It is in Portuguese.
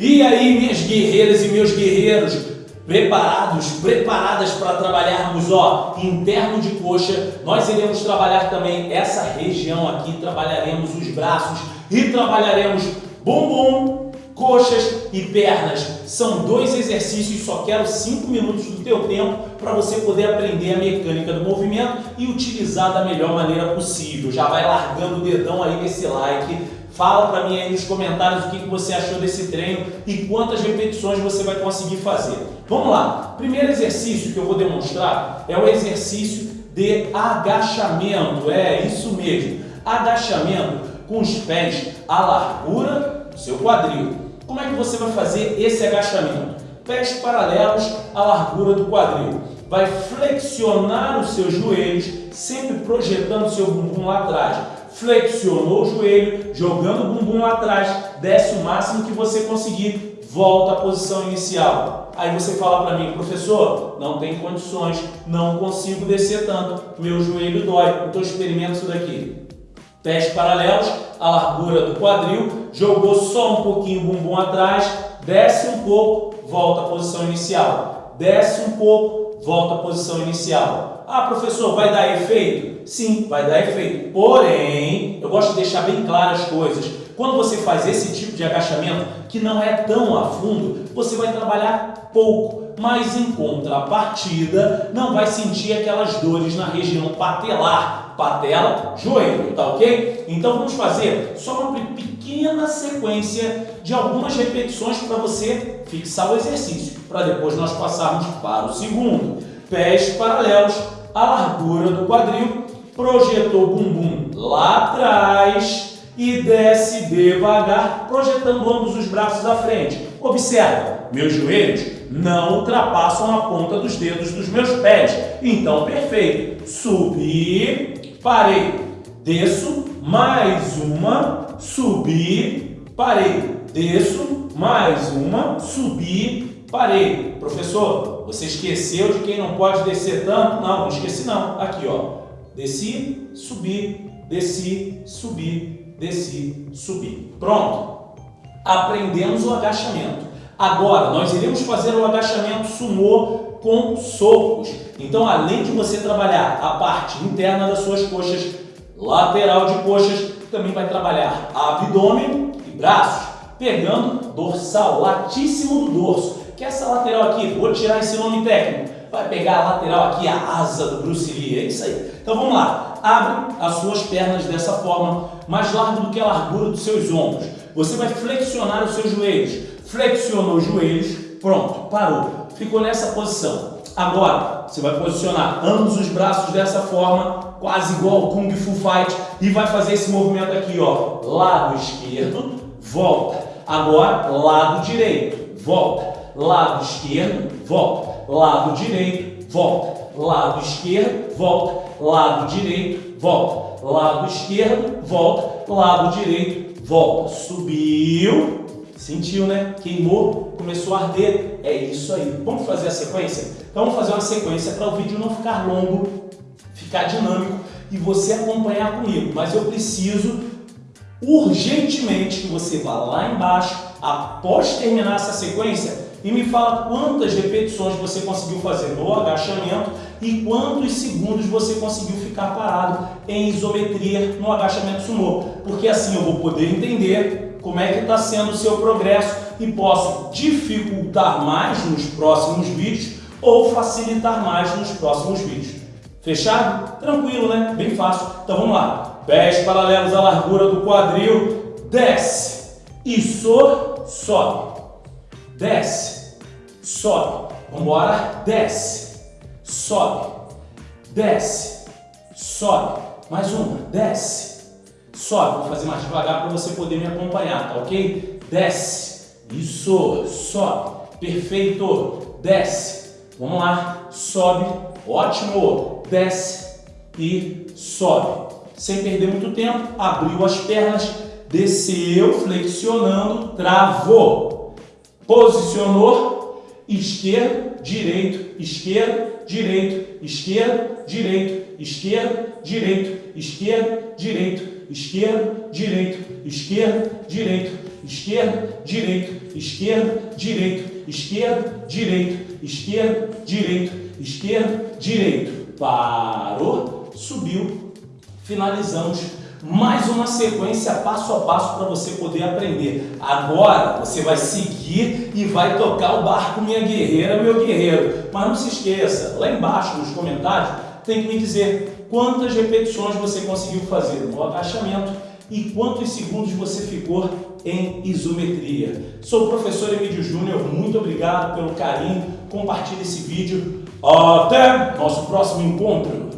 E aí, minhas guerreiras e meus guerreiros, preparados, preparadas para trabalharmos, ó, interno de coxa, nós iremos trabalhar também essa região aqui, trabalharemos os braços e trabalharemos bumbum, coxas e pernas. São dois exercícios, só quero 5 minutos do teu tempo para você poder aprender a mecânica do movimento e utilizar da melhor maneira possível. Já vai largando o dedão aí nesse like, Fala para mim aí nos comentários o que, você achou desse treino e quantas repetições você vai conseguir fazer. Vamos lá. Primeiro exercício que eu vou demonstrar é o exercício de agachamento. É isso mesmo. Agachamento com os pés à largura do seu quadril. Como é que você vai fazer esse agachamento? Pés paralelos à largura do quadril. Vai flexionar os seus joelhos, sempre projetando o seu bumbum lá atrás flexionou o joelho, jogando o bumbum lá atrás, desce o máximo que você conseguir, volta à posição inicial. Aí você fala para mim, professor, não tem condições, não consigo descer tanto, meu joelho dói, então experimenta isso daqui. Pés paralelos, a largura do quadril, jogou só um pouquinho o bumbum atrás, desce um pouco, volta à posição inicial. Desce um pouco, volta à posição inicial. Ah, professor, vai dar efeito? Sim, vai dar efeito. Porém, eu gosto de deixar bem claras as coisas. Quando você faz esse tipo de agachamento, que não é tão a fundo, você vai trabalhar pouco, mas em contrapartida, não vai sentir aquelas dores na região patelar, patela, joelho, tá ok? Então vamos fazer só uma pequena sequência de algumas repetições para você fixar o exercício, para depois nós passarmos para o segundo. Pés paralelos, a largura do quadril, projetou o bumbum lá atrás e desce devagar, projetando ambos os braços à frente. Observa, meus joelhos não ultrapassam a ponta dos dedos dos meus pés. Então, perfeito. Subi, parei, desço, mais uma, subi, parei, desço, mais uma, subi, parei. Professor, você esqueceu de quem não pode descer tanto? Não, não esqueci não. Aqui, ó. Desci, subi, desci, subi, desci, subi. Pronto. Aprendemos o agachamento. Agora, nós iremos fazer o agachamento sumô com socos. Então, além de você trabalhar a parte interna das suas coxas, lateral de coxas, também vai trabalhar abdômen e braços, pegando dorsal, latíssimo do dorso que essa lateral aqui, vou tirar esse nome técnico, vai pegar a lateral aqui, a asa do Bruce Lee, é isso aí. Então vamos lá, abre as suas pernas dessa forma, mais largo do que a largura dos seus ombros. Você vai flexionar os seus joelhos, flexionou os joelhos, pronto, parou, ficou nessa posição. Agora, você vai posicionar ambos os braços dessa forma, quase igual ao Kung Fu Fight, e vai fazer esse movimento aqui, ó, lado esquerdo, volta. Agora, lado direito, volta. Lado esquerdo, volta, lado direito, volta, lado esquerdo, volta, lado direito, volta, lado esquerdo, volta, lado direito, volta, subiu, sentiu, né? Queimou, começou a arder, é isso aí. Vamos fazer a sequência? Então vamos fazer uma sequência para o vídeo não ficar longo, ficar dinâmico e você acompanhar comigo, mas eu preciso urgentemente que você vá lá embaixo, após terminar essa sequência, e me fala quantas repetições você conseguiu fazer no agachamento e quantos segundos você conseguiu ficar parado em isometria no agachamento sumô, porque assim eu vou poder entender como é que está sendo o seu progresso e posso dificultar mais nos próximos vídeos ou facilitar mais nos próximos vídeos. Fechado? Tranquilo, né? Bem fácil. Então vamos lá. Pés paralelos à largura do quadril, desce, e sobe desce, sobe. Vamos embora, desce, sobe, desce, sobe. Mais uma, desce, sobe. Vou fazer mais devagar para você poder me acompanhar, tá ok? Desce, isso, sobe. Perfeito, desce. Vamos lá, sobe, ótimo. Desce e sobe. Sem perder muito tempo, abriu as pernas, desceu, flexionando, travou posicionou esquerdo, direito, esquerdo, direito, esquerdo, direito, esquerdo, direito, esquerdo, direito, esquerdo, direito, esquerdo, direito, esquerdo, direito, esquerdo, direito, esquerdo, direito, esquerdo, direito, esquerdo, direito. Parou, subiu, finalizamos mais uma sequência passo a passo para você poder aprender. Agora você vai seguir e vai tocar o barco, minha guerreira, meu guerreiro. Mas não se esqueça, lá embaixo nos comentários tem que me dizer quantas repetições você conseguiu fazer no agachamento e quantos segundos você ficou em isometria. Sou o professor Emílio Júnior, muito obrigado pelo carinho, compartilhe esse vídeo. Até nosso próximo encontro!